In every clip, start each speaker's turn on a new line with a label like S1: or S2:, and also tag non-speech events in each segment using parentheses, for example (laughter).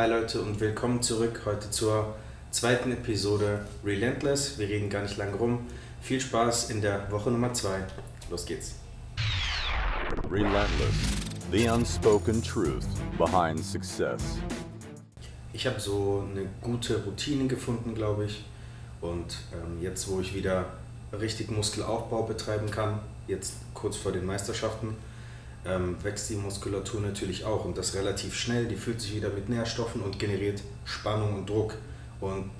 S1: Hi Leute und willkommen zurück heute zur zweiten Episode Relentless. Wir reden gar nicht lange rum. Viel Spaß in der Woche Nummer 2. Los geht's.
S2: Relentless, the unspoken truth behind success.
S1: Ich habe so eine gute Routine gefunden, glaube ich. Und ähm, jetzt, wo ich wieder richtig Muskelaufbau betreiben kann, jetzt kurz vor den Meisterschaften, ähm, wächst die Muskulatur natürlich auch und das relativ schnell. Die füllt sich wieder mit Nährstoffen und generiert Spannung und Druck. Und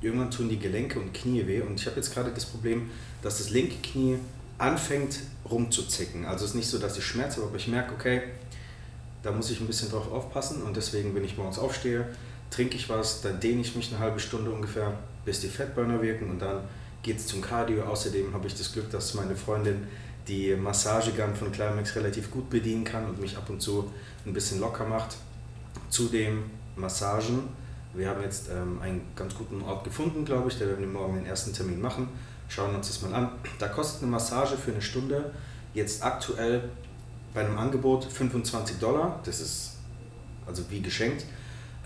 S1: irgendwann tun die Gelenke und Knie weh. Und ich habe jetzt gerade das Problem, dass das linke Knie anfängt rumzuzicken. Also es ist nicht so, dass ich Schmerz habe, aber ich merke, okay, da muss ich ein bisschen drauf aufpassen und deswegen, wenn ich morgens aufstehe, trinke ich was, dann dehne ich mich eine halbe Stunde ungefähr, bis die Fettburner wirken und dann geht es zum Cardio. Außerdem habe ich das Glück, dass meine Freundin die Massagegun von Climax relativ gut bedienen kann und mich ab und zu ein bisschen locker macht. Zudem Massagen. Wir haben jetzt ähm, einen ganz guten Ort gefunden, glaube ich. Da werden wir morgen den ersten Termin machen. Schauen uns das mal an. Da kostet eine Massage für eine Stunde jetzt aktuell bei einem Angebot 25 Dollar. Das ist also wie geschenkt.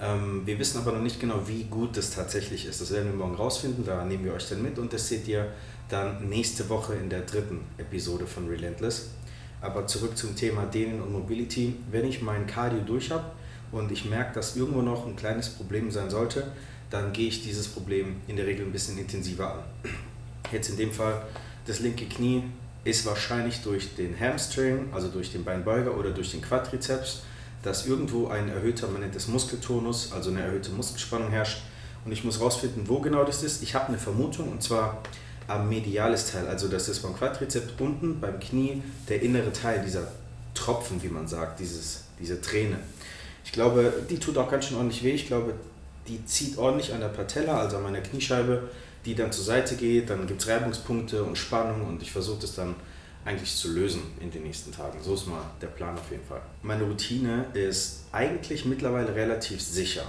S1: Ähm, wir wissen aber noch nicht genau, wie gut das tatsächlich ist. Das werden wir morgen rausfinden. Da nehmen wir euch dann mit und das seht ihr dann nächste Woche in der dritten Episode von Relentless. Aber zurück zum Thema Dehnen und Mobility. Wenn ich mein Cardio durch habe und ich merke, dass irgendwo noch ein kleines Problem sein sollte, dann gehe ich dieses Problem in der Regel ein bisschen intensiver an. Jetzt in dem Fall das linke Knie ist wahrscheinlich durch den Hamstring, also durch den Beinbeuger oder durch den Quadrizeps, dass irgendwo ein erhöhter, das Muskeltonus, also eine erhöhte Muskelspannung herrscht. Und ich muss herausfinden, wo genau das ist. Ich habe eine Vermutung und zwar am mediales Teil, also das ist beim Quadrizeps unten, beim Knie, der innere Teil, dieser Tropfen, wie man sagt, dieses, diese Träne. Ich glaube, die tut auch ganz schön ordentlich weh. Ich glaube, die zieht ordentlich an der Patella, also an meiner Kniescheibe, die dann zur Seite geht. Dann gibt es Reibungspunkte und Spannung und ich versuche das dann eigentlich zu lösen in den nächsten Tagen. So ist mal der Plan auf jeden Fall. Meine Routine ist eigentlich mittlerweile relativ sicher.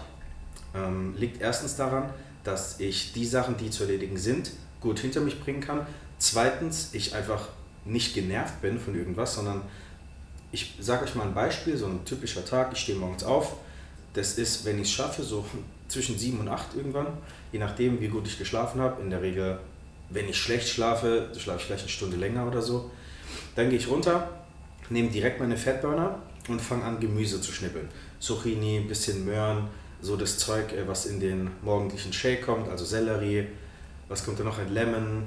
S1: Ähm, liegt erstens daran, dass ich die Sachen, die zu erledigen sind, gut hinter mich bringen kann. Zweitens, ich einfach nicht genervt bin von irgendwas, sondern ich sage euch mal ein Beispiel, so ein typischer Tag, ich stehe morgens auf, das ist, wenn ich es schaffe, so (laughs) zwischen 7 und 8 irgendwann, je nachdem, wie gut ich geschlafen habe, in der Regel, wenn ich schlecht schlafe, schlafe ich vielleicht eine Stunde länger oder so, dann gehe ich runter, nehme direkt meine Fettburner und fange an, Gemüse zu schnippeln. Zucchini, bisschen Möhren, so das Zeug, äh, was in den morgendlichen Shake kommt, also Sellerie, was kommt da noch? Ein Lemon,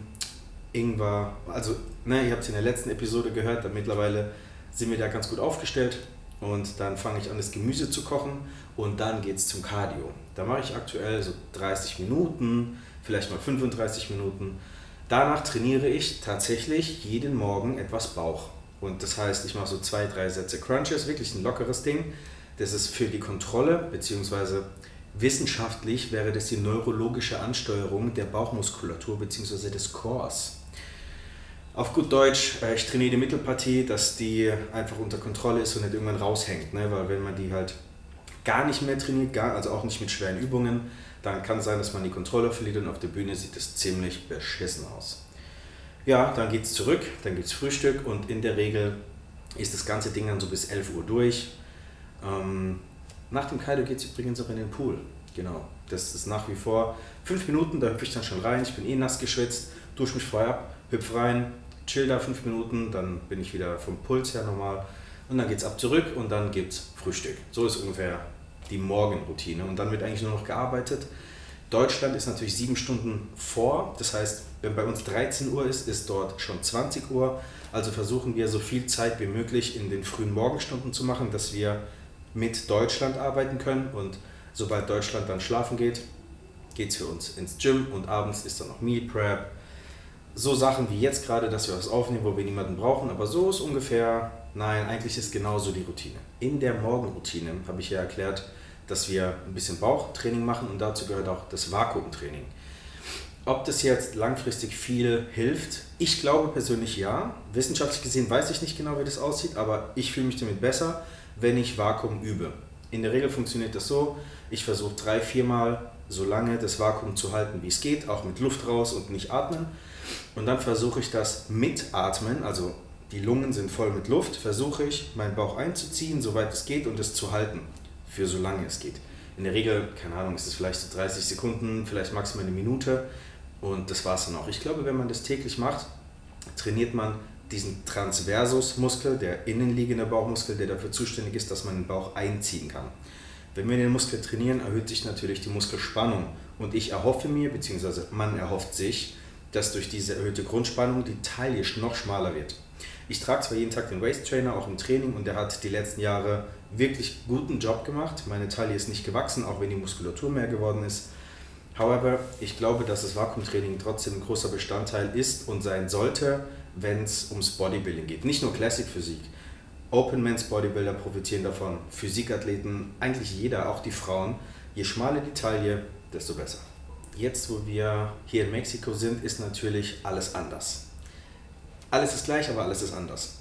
S1: Ingwer. Also, ne, ihr habt es in der letzten Episode gehört, da mittlerweile sind wir da ganz gut aufgestellt. Und dann fange ich an, das Gemüse zu kochen und dann geht es zum Cardio. Da mache ich aktuell so 30 Minuten, vielleicht mal 35 Minuten. Danach trainiere ich tatsächlich jeden Morgen etwas Bauch. Und das heißt, ich mache so zwei, drei Sätze Crunches, wirklich ein lockeres Ding. Das ist für die Kontrolle bzw. Wissenschaftlich wäre das die neurologische Ansteuerung der Bauchmuskulatur bzw. des Cores. Auf gut Deutsch, äh, ich trainiere die Mittelpartie, dass die einfach unter Kontrolle ist und nicht irgendwann raushängt. Ne? Weil wenn man die halt gar nicht mehr trainiert, gar, also auch nicht mit schweren Übungen, dann kann es sein, dass man die Kontrolle verliert und auf der Bühne sieht es ziemlich beschissen aus. Ja, dann geht es zurück, dann gibt es Frühstück und in der Regel ist das ganze Ding dann so bis 11 Uhr durch. Ähm, nach dem Kaido geht es übrigens auch in den Pool. Genau. Das ist nach wie vor fünf Minuten, da hüpfe ich dann schon rein. Ich bin eh nass geschwitzt, dusche mich vorher ab, hüpfe rein, chill da fünf Minuten, dann bin ich wieder vom Puls her normal. Und dann geht es ab zurück und dann gibt es Frühstück. So ist ungefähr die Morgenroutine. Und dann wird eigentlich nur noch gearbeitet. Deutschland ist natürlich sieben Stunden vor. Das heißt, wenn bei uns 13 Uhr ist, ist dort schon 20 Uhr. Also versuchen wir so viel Zeit wie möglich in den frühen Morgenstunden zu machen, dass wir mit Deutschland arbeiten können und sobald Deutschland dann schlafen geht, geht es für uns ins Gym und abends ist dann noch Meal Prep. So Sachen wie jetzt gerade, dass wir was aufnehmen, wo wir niemanden brauchen, aber so ist ungefähr, nein, eigentlich ist genauso die Routine. In der Morgenroutine habe ich ja erklärt, dass wir ein bisschen Bauchtraining machen und dazu gehört auch das Vakuumtraining. Ob das jetzt langfristig viel hilft, ich glaube persönlich ja. Wissenschaftlich gesehen weiß ich nicht genau, wie das aussieht, aber ich fühle mich damit besser wenn ich Vakuum übe. In der Regel funktioniert das so, ich versuche drei, viermal so lange das Vakuum zu halten, wie es geht, auch mit Luft raus und nicht atmen. Und dann versuche ich das mit Atmen, also die Lungen sind voll mit Luft, versuche ich meinen Bauch einzuziehen, soweit es geht und es zu halten, für so lange es geht. In der Regel, keine Ahnung, ist es vielleicht so 30 Sekunden, vielleicht maximal eine Minute und das war es dann auch. Ich glaube, wenn man das täglich macht, trainiert man diesen Transversusmuskel, der innenliegende Bauchmuskel, der dafür zuständig ist, dass man den Bauch einziehen kann. Wenn wir den Muskel trainieren, erhöht sich natürlich die Muskelspannung. Und ich erhoffe mir, beziehungsweise man erhofft sich, dass durch diese erhöhte Grundspannung die Taille noch schmaler wird. Ich trage zwar jeden Tag den Waist Trainer, auch im Training, und der hat die letzten Jahre wirklich guten Job gemacht. Meine Taille ist nicht gewachsen, auch wenn die Muskulatur mehr geworden ist. However, ich glaube, dass das Vakuumtraining trotzdem ein großer Bestandteil ist und sein sollte, wenn es ums Bodybuilding geht. Nicht nur Classic Physik. Open Men's Bodybuilder profitieren davon, Physikathleten, eigentlich jeder, auch die Frauen. Je schmaler die Taille, desto besser. Jetzt, wo wir hier in Mexiko sind, ist natürlich alles anders. Alles ist gleich, aber alles ist anders.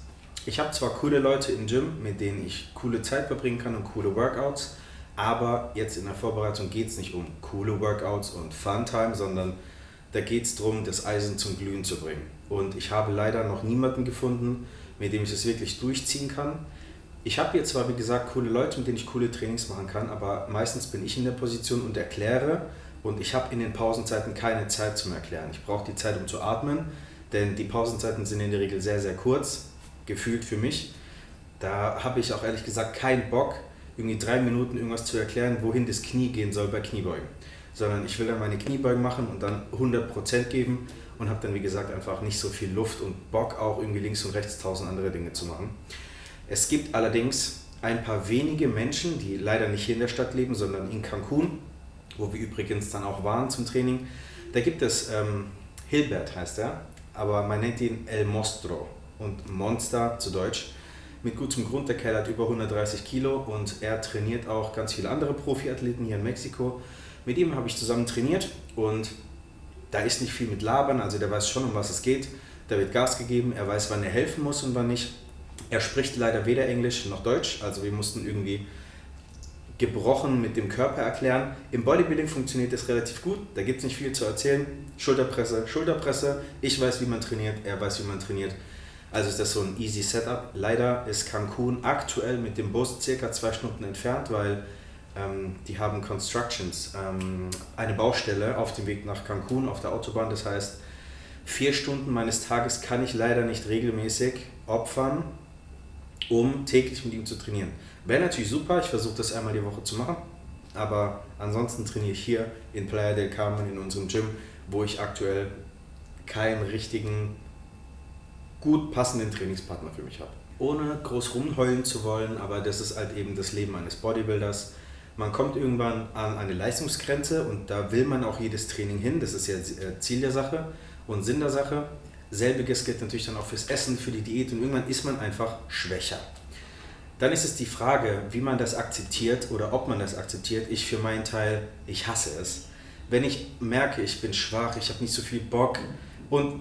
S1: Ich habe zwar coole Leute im Gym, mit denen ich coole Zeit verbringen kann und coole Workouts, aber jetzt in der Vorbereitung geht es nicht um coole Workouts und Funtime, sondern da geht es darum, das Eisen zum Glühen zu bringen. Und ich habe leider noch niemanden gefunden, mit dem ich das wirklich durchziehen kann. Ich habe hier zwar, wie gesagt, coole Leute, mit denen ich coole Trainings machen kann, aber meistens bin ich in der Position und erkläre und ich habe in den Pausenzeiten keine Zeit zum Erklären. Ich brauche die Zeit, um zu atmen, denn die Pausenzeiten sind in der Regel sehr, sehr kurz, gefühlt für mich. Da habe ich auch ehrlich gesagt keinen Bock, irgendwie drei Minuten irgendwas zu erklären, wohin das Knie gehen soll bei Kniebeugen. Sondern ich will dann meine Kniebeugen machen und dann 100% geben und habe dann, wie gesagt, einfach nicht so viel Luft und Bock, auch irgendwie links und rechts tausend andere Dinge zu machen. Es gibt allerdings ein paar wenige Menschen, die leider nicht hier in der Stadt leben, sondern in Cancun, wo wir übrigens dann auch waren zum Training. Da gibt es, ähm, Hilbert heißt er, aber man nennt ihn El Mostro und Monster zu Deutsch. Mit gutem Grund, der Kerl hat über 130 Kilo und er trainiert auch ganz viele andere Profiathleten hier in Mexiko. Mit ihm habe ich zusammen trainiert und da ist nicht viel mit Labern, also der weiß schon, um was es geht. Da wird Gas gegeben, er weiß, wann er helfen muss und wann nicht. Er spricht leider weder Englisch noch Deutsch, also wir mussten irgendwie gebrochen mit dem Körper erklären. Im Bodybuilding funktioniert das relativ gut, da gibt es nicht viel zu erzählen. Schulterpresse, Schulterpresse, ich weiß, wie man trainiert, er weiß, wie man trainiert. Also ist das so ein easy Setup. Leider ist Cancun aktuell mit dem Bus circa zwei Stunden entfernt, weil ähm, die haben Constructions, ähm, eine Baustelle auf dem Weg nach Cancun auf der Autobahn. Das heißt, vier Stunden meines Tages kann ich leider nicht regelmäßig opfern, um täglich mit ihm zu trainieren. Wäre natürlich super, ich versuche das einmal die Woche zu machen, aber ansonsten trainiere ich hier in Playa del Carmen in unserem Gym, wo ich aktuell keinen richtigen, gut passenden Trainingspartner für mich habe. Ohne groß rumheulen zu wollen, aber das ist halt eben das Leben eines Bodybuilders man kommt irgendwann an eine Leistungsgrenze und da will man auch jedes Training hin. Das ist ja äh, Ziel der Sache und Sinn der Sache. Selbiges gilt natürlich dann auch fürs Essen, für die Diät und irgendwann ist man einfach schwächer. Dann ist es die Frage, wie man das akzeptiert oder ob man das akzeptiert. Ich für meinen Teil, ich hasse es. Wenn ich merke, ich bin schwach, ich habe nicht so viel Bock und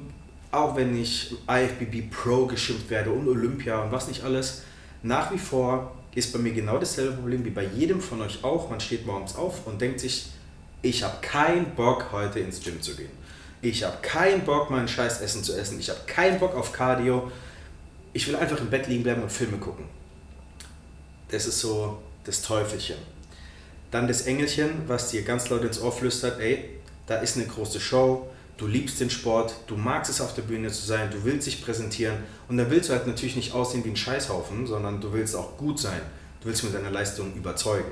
S1: auch wenn ich IFBB Pro geschimpft werde und Olympia und was nicht alles, nach wie vor ist bei mir genau dasselbe Problem wie bei jedem von euch auch. Man steht morgens auf und denkt sich, ich habe keinen Bock, heute ins Gym zu gehen. Ich habe keinen Bock, mein scheiß Essen zu essen. Ich habe keinen Bock auf Cardio. Ich will einfach im Bett liegen bleiben und Filme gucken. Das ist so das Teufelchen. Dann das Engelchen, was dir ganz laut ins Ohr flüstert, ey, da ist eine große Show, du liebst den Sport, du magst es auf der Bühne zu sein, du willst dich präsentieren und da willst du halt natürlich nicht aussehen wie ein Scheißhaufen, sondern du willst auch gut sein, du willst mit deiner Leistung überzeugen.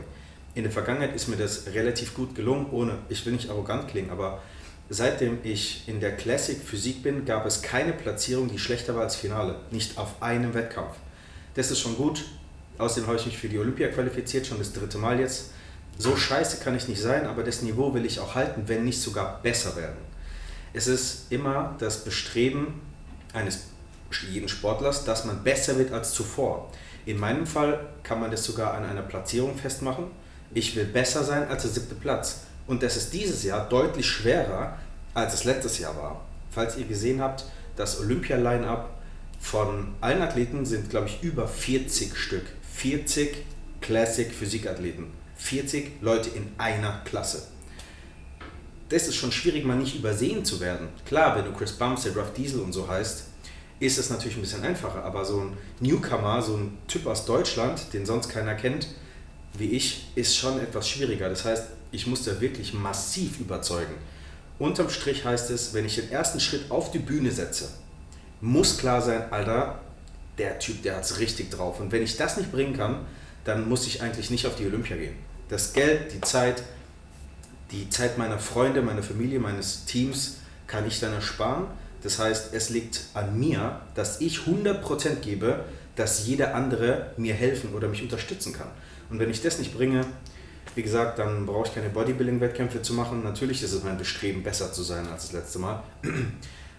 S1: In der Vergangenheit ist mir das relativ gut gelungen, ohne, ich will nicht arrogant klingen, aber seitdem ich in der Classic Physik bin, gab es keine Platzierung, die schlechter war als Finale, nicht auf einem Wettkampf. Das ist schon gut, außerdem habe ich mich für die Olympia qualifiziert, schon das dritte Mal jetzt. So scheiße kann ich nicht sein, aber das Niveau will ich auch halten, wenn nicht sogar besser werden. Es ist immer das Bestreben eines jeden Sportlers, dass man besser wird als zuvor. In meinem Fall kann man das sogar an einer Platzierung festmachen. Ich will besser sein als der siebte Platz. Und das ist dieses Jahr deutlich schwerer, als es letztes Jahr war. Falls ihr gesehen habt, das Olympia-Line-Up von allen Athleten sind, glaube ich, über 40 Stück. 40 Classic Physikathleten. 40 Leute in einer Klasse das ist schon schwierig, mal nicht übersehen zu werden. Klar, wenn du Chris Bumstead, Ruff Diesel und so heißt, ist es natürlich ein bisschen einfacher. Aber so ein Newcomer, so ein Typ aus Deutschland, den sonst keiner kennt, wie ich, ist schon etwas schwieriger. Das heißt, ich muss da wirklich massiv überzeugen. Unterm Strich heißt es, wenn ich den ersten Schritt auf die Bühne setze, muss klar sein, Alter, der Typ, der hat es richtig drauf. Und wenn ich das nicht bringen kann, dann muss ich eigentlich nicht auf die Olympia gehen. Das Geld, die Zeit, die Zeit meiner Freunde, meiner Familie, meines Teams kann ich dann ersparen. Das heißt, es liegt an mir, dass ich 100% gebe, dass jeder andere mir helfen oder mich unterstützen kann. Und wenn ich das nicht bringe, wie gesagt, dann brauche ich keine Bodybuilding-Wettkämpfe zu machen. Natürlich ist es mein Bestreben, besser zu sein als das letzte Mal. (clears throat)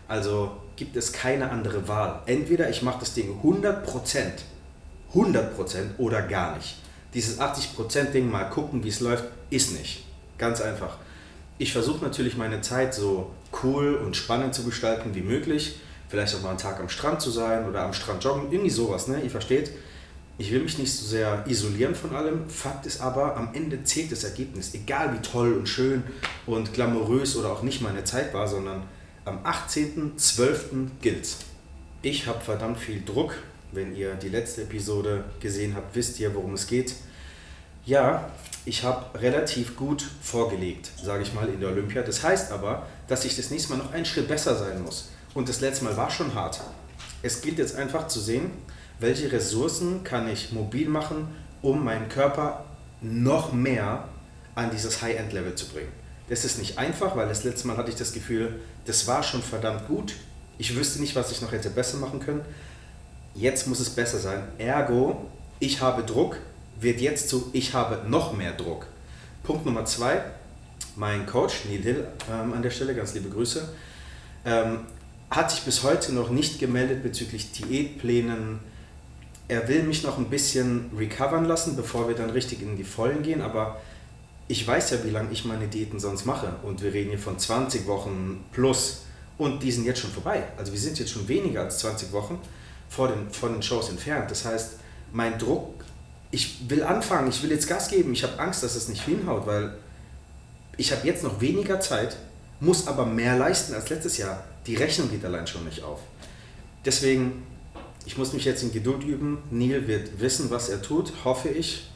S1: Also gibt es keine andere Wahl. Entweder ich mache das Ding 100%, 100% oder gar nicht. Dieses 80%-Ding mal gucken, wie es läuft, ist nicht. Ganz einfach. Ich versuche natürlich meine Zeit so cool und spannend zu gestalten wie möglich. Vielleicht auch mal einen Tag am Strand zu sein oder am Strand joggen, irgendwie sowas, ne? Ihr versteht? Ich will mich nicht so sehr isolieren von allem. Fakt ist aber, am Ende zählt das Ergebnis. Egal wie toll und schön und glamourös oder auch nicht meine Zeit war, sondern am 18.12. gilt's. Ich habe verdammt viel Druck. Wenn ihr die letzte Episode gesehen habt, wisst ihr, worum es geht. Ja, ich habe relativ gut vorgelegt, sage ich mal, in der Olympia. Das heißt aber, dass ich das nächste Mal noch einen Schritt besser sein muss. Und das letzte Mal war schon hart. Es gilt jetzt einfach zu sehen, welche Ressourcen kann ich mobil machen, um meinen Körper noch mehr an dieses High-End-Level zu bringen. Das ist nicht einfach, weil das letzte Mal hatte ich das Gefühl, das war schon verdammt gut. Ich wüsste nicht, was ich noch hätte besser machen können. Jetzt muss es besser sein. Ergo, ich habe Druck, wird jetzt zu ich habe noch mehr Druck. Punkt Nummer zwei, mein Coach Neil Hill ähm, an der Stelle, ganz liebe Grüße, ähm, hat sich bis heute noch nicht gemeldet bezüglich Diätplänen, er will mich noch ein bisschen recovern lassen, bevor wir dann richtig in die Vollen gehen, aber ich weiß ja, wie lange ich meine Diäten sonst mache und wir reden hier von 20 Wochen plus und die sind jetzt schon vorbei. Also wir sind jetzt schon weniger als 20 Wochen vor den, vor den Shows entfernt. Das heißt, mein Druck, ich will anfangen, ich will jetzt Gas geben, ich habe Angst, dass es nicht hinhaut, weil ich habe jetzt noch weniger Zeit, muss aber mehr leisten als letztes Jahr. Die Rechnung geht allein schon nicht auf. Deswegen ich muss mich jetzt in Geduld üben. Neil wird wissen, was er tut, hoffe ich.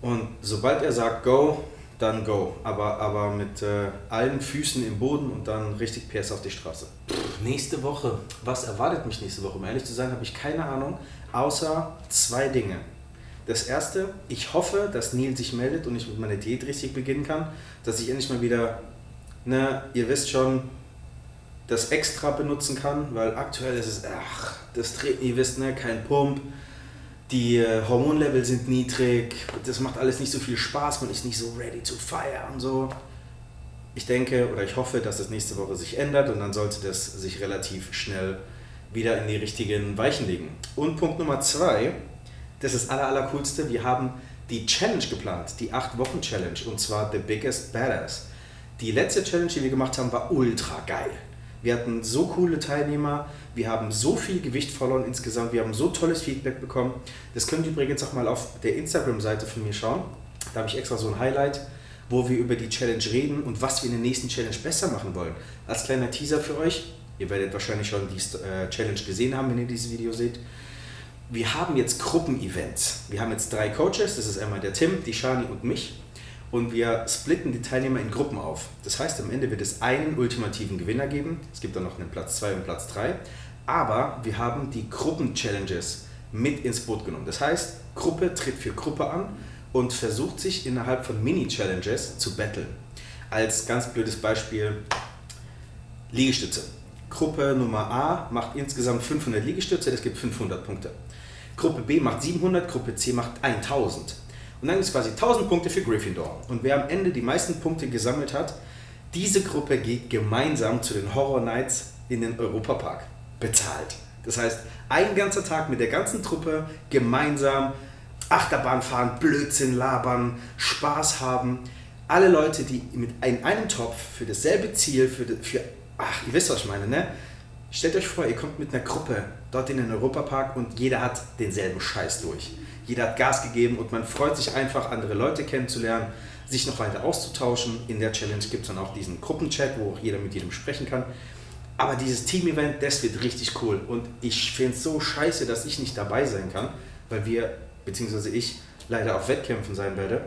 S1: Und sobald er sagt Go, dann Go. Aber, aber mit äh, allen Füßen im Boden und dann richtig PS auf die Straße. Pff, nächste Woche. Was erwartet mich nächste Woche? Um ehrlich zu sein, habe ich keine Ahnung. Außer zwei Dinge. Das erste, ich hoffe, dass Neil sich meldet und ich mit meiner Diät richtig beginnen kann. Dass ich endlich mal wieder, ne, ihr wisst schon, das extra benutzen kann, weil aktuell ist es, ach, das dreht, ihr wisst, ne, kein Pump, die äh, Hormonlevel sind niedrig, das macht alles nicht so viel Spaß, man ist nicht so ready to fire und so. Ich denke oder ich hoffe, dass das nächste Woche sich ändert und dann sollte das sich relativ schnell wieder in die richtigen Weichen legen. Und Punkt Nummer zwei, das ist das aller, aller coolste, wir haben die Challenge geplant, die 8-Wochen-Challenge und zwar The Biggest Badass. Die letzte Challenge, die wir gemacht haben, war ultra geil. Wir hatten so coole Teilnehmer, wir haben so viel Gewicht verloren insgesamt, wir haben so tolles Feedback bekommen. Das könnt ihr übrigens auch mal auf der Instagram-Seite von mir schauen. Da habe ich extra so ein Highlight, wo wir über die Challenge reden und was wir in der nächsten Challenge besser machen wollen. Als kleiner Teaser für euch, ihr werdet wahrscheinlich schon die äh, Challenge gesehen haben, wenn ihr dieses Video seht. Wir haben jetzt Gruppenevents. Wir haben jetzt drei Coaches, das ist einmal der Tim, die Shani und mich und wir splitten die Teilnehmer in Gruppen auf. Das heißt, am Ende wird es einen ultimativen Gewinner geben. Es gibt dann noch einen Platz 2 und Platz 3. Aber wir haben die Gruppen-Challenges mit ins Boot genommen. Das heißt, Gruppe tritt für Gruppe an und versucht sich innerhalb von Mini-Challenges zu battlen. Als ganz blödes Beispiel Liegestütze. Gruppe Nummer A macht insgesamt 500 Liegestütze, das gibt 500 Punkte. Gruppe B macht 700, Gruppe C macht 1000. Und dann gibt es quasi 1000 Punkte für Gryffindor. Und wer am Ende die meisten Punkte gesammelt hat, diese Gruppe geht gemeinsam zu den Horror Nights in den Europapark. Bezahlt. Das heißt, ein ganzer Tag mit der ganzen Truppe gemeinsam Achterbahn fahren, Blödsinn labern, Spaß haben. Alle Leute, die mit in einem Topf für dasselbe Ziel, für, für ach, ihr wisst, was ich meine, ne? Stellt euch vor, ihr kommt mit einer Gruppe dort in den Europapark und jeder hat denselben Scheiß durch jeder hat Gas gegeben und man freut sich einfach, andere Leute kennenzulernen, sich noch weiter auszutauschen. In der Challenge gibt es dann auch diesen Gruppenchat, wo auch jeder mit jedem sprechen kann. Aber dieses Team-Event, das wird richtig cool. Und ich finde es so scheiße, dass ich nicht dabei sein kann, weil wir, beziehungsweise ich, leider auf Wettkämpfen sein werde.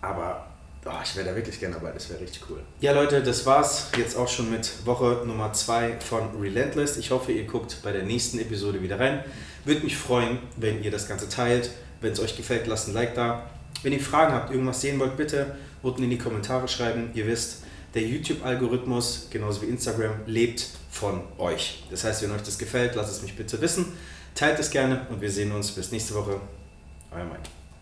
S1: Aber oh, ich wäre da wirklich gerne dabei, das wäre richtig cool. Ja Leute, das war's jetzt auch schon mit Woche Nummer 2 von Relentless. Ich hoffe, ihr guckt bei der nächsten Episode wieder rein. Würde mich freuen, wenn ihr das Ganze teilt. Wenn es euch gefällt, lasst ein Like da. Wenn ihr Fragen habt, irgendwas sehen wollt, bitte unten in die Kommentare schreiben. Ihr wisst, der YouTube-Algorithmus, genauso wie Instagram, lebt von euch. Das heißt, wenn euch das gefällt, lasst es mich bitte wissen. Teilt es gerne und wir sehen uns bis nächste Woche. Euer Mike.